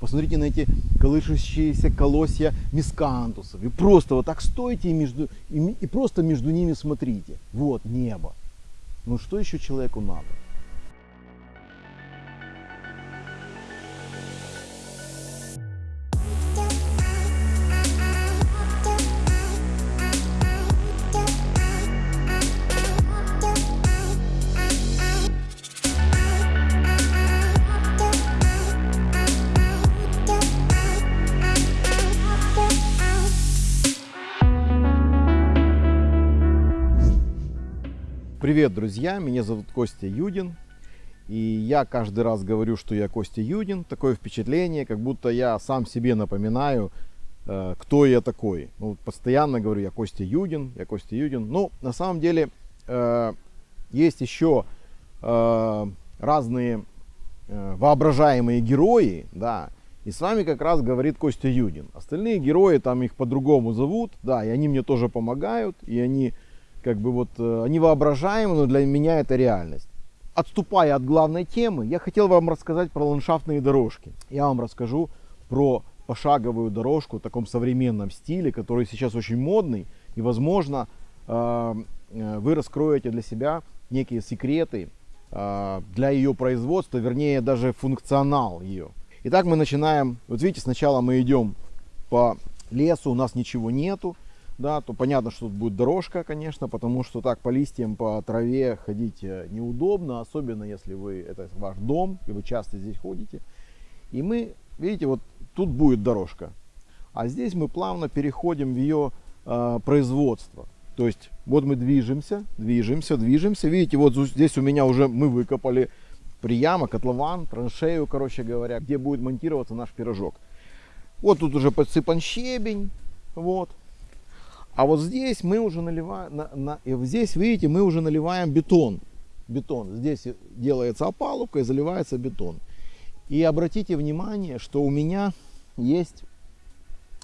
Посмотрите на эти колышущиеся колосья мискантусов. И просто вот так стойте и, между, и, и просто между ними смотрите. Вот небо. Ну что еще человеку надо? Привет, друзья! Меня зовут Костя Юдин. И я каждый раз говорю, что я Костя Юдин. Такое впечатление, как будто я сам себе напоминаю, э, кто я такой. Ну, постоянно говорю, я Костя Юдин, я Костя Юдин. Ну, на самом деле, э, есть еще э, разные воображаемые герои, да, и с вами как раз говорит Костя Юдин. Остальные герои, там их по-другому зовут, да, и они мне тоже помогают, и они как бы вот, э, они воображаемы, но для меня это реальность. Отступая от главной темы, я хотел вам рассказать про ландшафтные дорожки. Я вам расскажу про пошаговую дорожку в таком современном стиле, который сейчас очень модный. И, возможно, э, э, вы раскроете для себя некие секреты для ее производства, вернее, даже функционал ее. Итак, мы начинаем. Вот видите, сначала мы идем по лесу, у нас ничего нету да, то понятно, что тут будет дорожка, конечно, потому что так по листьям, по траве ходить э, неудобно, особенно если вы, это ваш дом, и вы часто здесь ходите. И мы, видите, вот тут будет дорожка, а здесь мы плавно переходим в ее э, производство. То есть вот мы движемся, движемся, движемся. Видите, вот здесь у меня уже мы выкопали прияма, котлован, траншею, короче говоря, где будет монтироваться наш пирожок. Вот тут уже подсыпан щебень, вот. А вот здесь мы уже наливаем, на, на, здесь, видите, мы уже наливаем бетон. Бетон. Здесь делается опалубка и заливается бетон. И обратите внимание, что у меня есть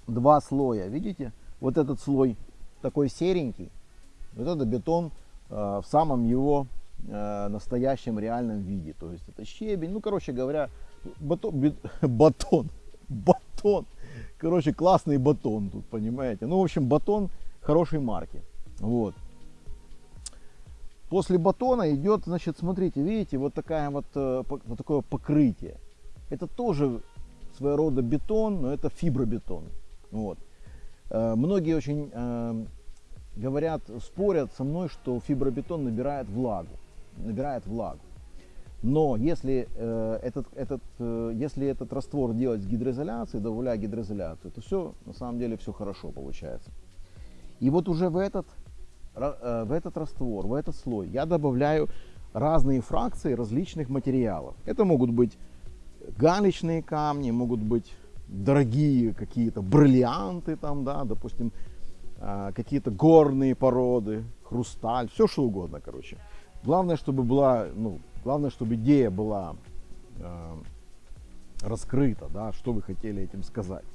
два слоя. Видите? Вот этот слой такой серенький. Вот это бетон э, в самом его э, настоящем реальном виде. То есть это щебень. Ну, короче говоря, батон, бет, батон, батон. Короче, классный батон тут, понимаете. Ну, в общем, батон хорошей марки. Вот. После батона идет, значит, смотрите, видите, вот такая вот, э, вот такое покрытие. Это тоже своего рода бетон, но это фибробетон. Вот. Э, многие очень э, говорят, спорят со мной, что фибробетон набирает влагу. Набирает влагу. Но если, э, этот, этот, э, если этот раствор делать с гидроизоляцией, добавляя гидроизоляцию, то все, на самом деле, все хорошо получается. И вот уже в этот, э, в этот раствор, в этот слой я добавляю разные фракции различных материалов. Это могут быть галечные камни, могут быть дорогие какие-то бриллианты, там, да, допустим, э, какие-то горные породы, хрусталь, все что угодно, короче. Главное, чтобы была, ну, главное, чтобы идея была э, раскрыта, да, что вы хотели этим сказать.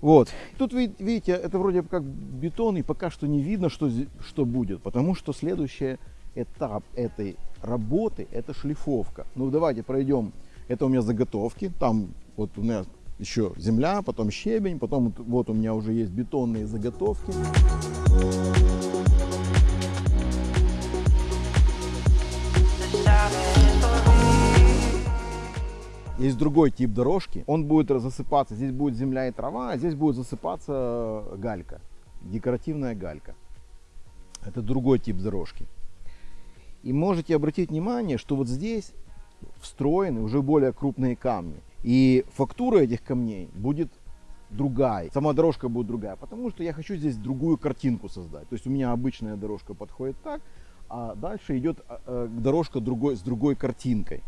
Вот. Тут, видите, это вроде как бетон, и пока что не видно, что, что будет, потому что следующий этап этой работы – это шлифовка. Ну, давайте пройдем. Это у меня заготовки. Там вот у меня еще земля, потом щебень, потом вот у меня уже есть бетонные заготовки. Есть другой тип дорожки, он будет засыпаться, здесь будет земля и трава, а здесь будет засыпаться галька, декоративная галька. Это другой тип дорожки. И можете обратить внимание, что вот здесь встроены уже более крупные камни. И фактура этих камней будет другая. Сама дорожка будет другая, потому что я хочу здесь другую картинку создать. То есть у меня обычная дорожка подходит так, а дальше идет а, а, дорожка другой, с другой картинкой.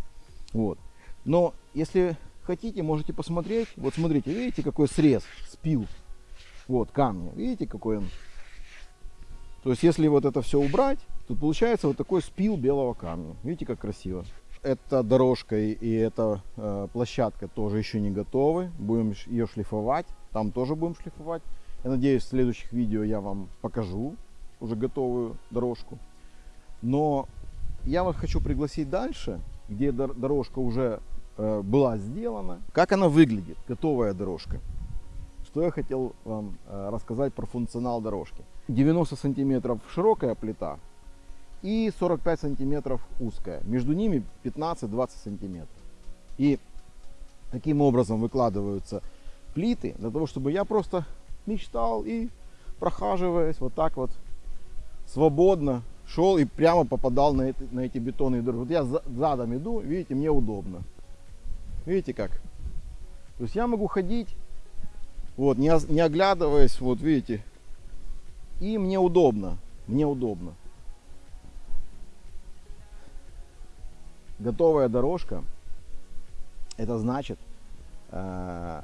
Вот. Но если хотите, можете посмотреть. Вот смотрите, видите, какой срез, спил. Вот камни. Видите, какой он. То есть, если вот это все убрать, то получается вот такой спил белого камня. Видите, как красиво. Эта дорожка и эта э, площадка тоже еще не готовы. Будем ее шлифовать. Там тоже будем шлифовать. Я надеюсь, в следующих видео я вам покажу уже готовую дорожку. Но я вас хочу пригласить дальше, где дорожка уже была сделана. Как она выглядит, готовая дорожка. Что я хотел вам э, рассказать про функционал дорожки. 90 сантиметров широкая плита и 45 сантиметров узкая. Между ними 15-20 сантиметров. И таким образом выкладываются плиты для того, чтобы я просто мечтал и прохаживаясь вот так вот свободно шел и прямо попадал на эти, на эти бетонные дороги. Вот я за, задом иду, видите, мне удобно. Видите как? То есть я могу ходить, вот, не, не оглядываясь, вот видите, и мне удобно, мне удобно. Готовая дорожка, это значит э,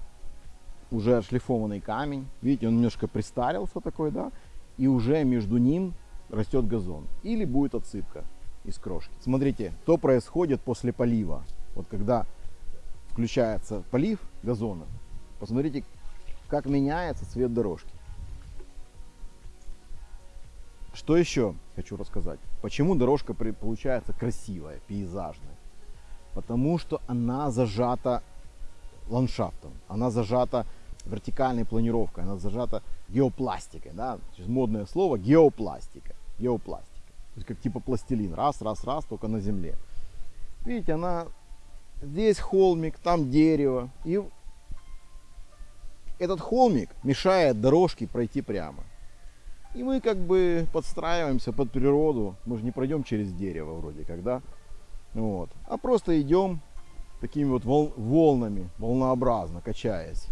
уже отшлифованный камень. Видите, он немножко пристарился такой, да, и уже между ним растет газон. Или будет отсыпка из крошки. Смотрите, что происходит после полива. Вот когда включается полив газона, посмотрите, как меняется цвет дорожки. Что еще хочу рассказать? Почему дорожка получается красивая, пейзажная? Потому что она зажата ландшафтом, она зажата вертикальной планировкой, она зажата геопластикой. Да? Модное слово геопластика. Геопластика. То есть как типа пластилин. Раз, раз, раз, только на земле. Видите, она здесь холмик, там дерево. И этот холмик мешает дорожке пройти прямо. И мы как бы подстраиваемся под природу. Мы же не пройдем через дерево вроде как, да? Вот. А просто идем такими вот волнами, волнообразно качаясь.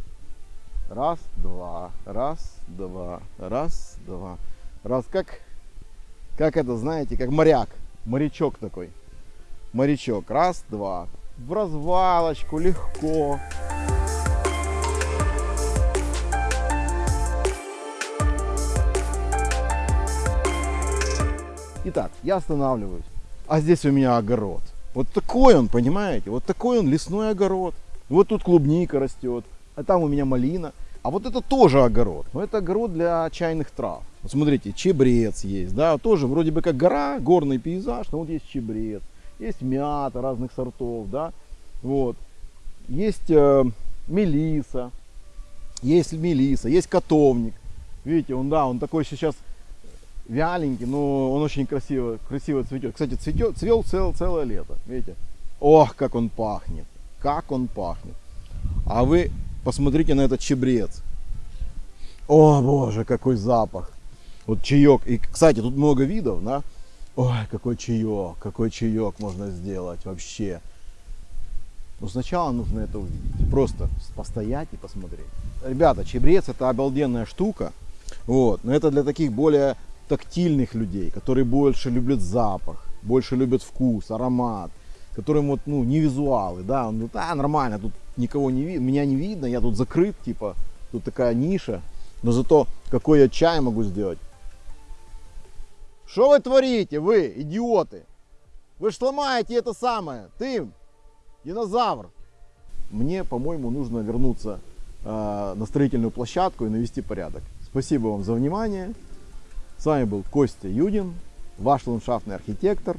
Раз, два, раз, два, раз, два. Раз, как, как это, знаете, как моряк, морячок такой. Морячок, раз, два. В развалочку, легко. Итак, я останавливаюсь. А здесь у меня огород. Вот такой он, понимаете? Вот такой он лесной огород. Вот тут клубника растет а там у меня малина. А вот это тоже огород. Но это огород для чайных трав. Вот смотрите, чебрец есть, да, тоже вроде бы как гора, горный пейзаж, но вот есть чебрец, есть мята разных сортов, да, вот. Есть э, мелиса, есть мелиса, есть котовник. Видите, он, да, он такой сейчас вяленький, но он очень красиво, красиво цветет. Кстати, цветет, цвел цел, целое лето, видите. Ох, как он пахнет, как он пахнет. А вы Посмотрите на этот чебрец. О, боже, какой запах. Вот чаек. И, кстати, тут много видов, да? Ой, какой чаек, какой чаек можно сделать вообще. Но сначала нужно это увидеть. Просто постоять и посмотреть. Ребята, чебрец это обалденная штука. Вот. Но это для таких более тактильных людей, которые больше любят запах, больше любят вкус, аромат, которым вот, ну, не визуалы, да, он говорит, а, нормально, тут никого не видно, меня не видно, я тут закрыт, типа, тут такая ниша, но зато какой я чай могу сделать. Что вы творите, вы, идиоты? Вы ж сломаете это самое, ты, динозавр. Мне, по-моему, нужно вернуться э, на строительную площадку и навести порядок. Спасибо вам за внимание. С вами был Костя Юдин, ваш ландшафтный архитектор.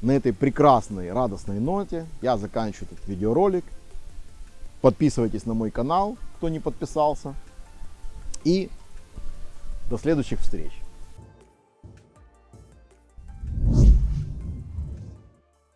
На этой прекрасной, радостной ноте я заканчиваю этот видеоролик. Подписывайтесь на мой канал, кто не подписался. И до следующих встреч.